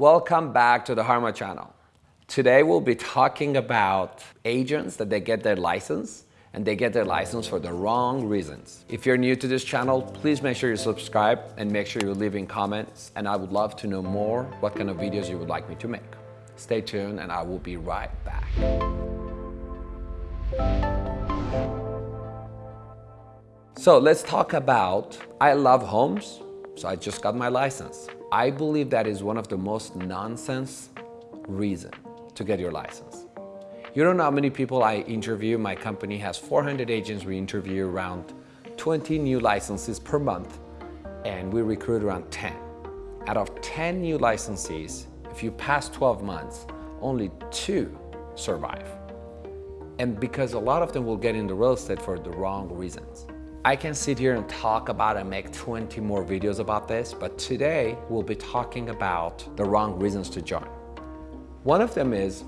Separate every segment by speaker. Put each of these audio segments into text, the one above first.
Speaker 1: Welcome back to the Harma channel. Today we'll be talking about agents that they get their license and they get their license for the wrong reasons. If you're new to this channel, please make sure you subscribe and make sure you leave in comments and I would love to know more what kind of videos you would like me to make. Stay tuned and I will be right back. So let's talk about, I love homes, so I just got my license. I believe that is one of the most nonsense reason to get your license. You don't know how many people I interview. My company has 400 agents. We interview around 20 new licenses per month and we recruit around 10. Out of 10 new licensees, if you pass 12 months, only two survive. And because a lot of them will get into real estate for the wrong reasons. I can sit here and talk about and make 20 more videos about this, but today we'll be talking about the wrong reasons to join. One of them is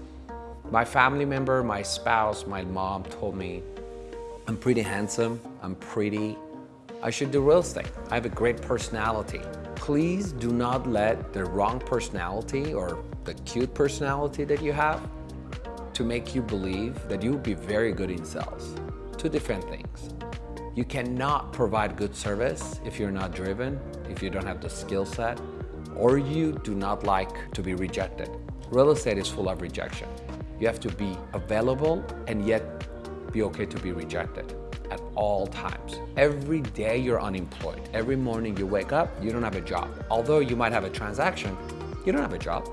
Speaker 1: my family member, my spouse, my mom told me I'm pretty handsome, I'm pretty, I should do real estate. I have a great personality. Please do not let the wrong personality or the cute personality that you have to make you believe that you'll be very good in sales. Two different things. You cannot provide good service if you're not driven, if you don't have the skill set, or you do not like to be rejected. Real estate is full of rejection. You have to be available and yet be okay to be rejected at all times. Every day you're unemployed. Every morning you wake up, you don't have a job. Although you might have a transaction, you don't have a job.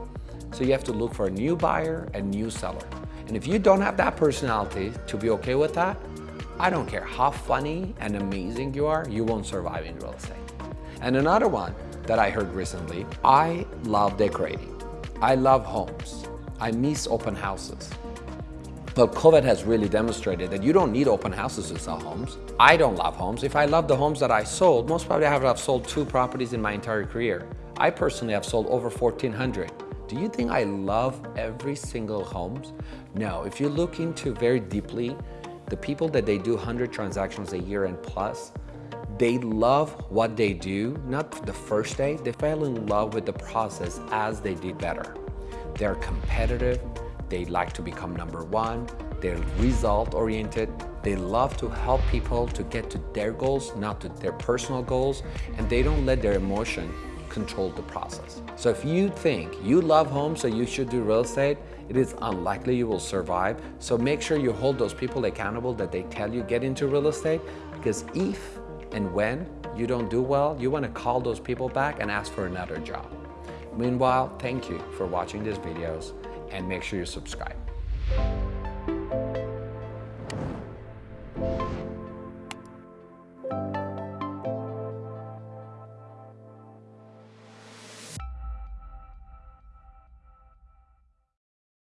Speaker 1: So you have to look for a new buyer and new seller. And if you don't have that personality to be okay with that, I don't care how funny and amazing you are, you won't survive in real estate. And another one that I heard recently, I love decorating. I love homes. I miss open houses. But COVID has really demonstrated that you don't need open houses to sell homes. I don't love homes. If I love the homes that I sold, most probably I have have sold two properties in my entire career. I personally have sold over 1,400. Do you think I love every single homes? No, if you look into very deeply the people that they do 100 transactions a year and plus, they love what they do, not the first day, they fell in love with the process as they did better. They're competitive, they like to become number one, they're result oriented, they love to help people to get to their goals, not to their personal goals, and they don't let their emotion control the process. So if you think you love homes so you should do real estate, it is unlikely you will survive. So make sure you hold those people accountable that they tell you get into real estate because if and when you don't do well, you want to call those people back and ask for another job. Meanwhile, thank you for watching these videos and make sure you subscribe.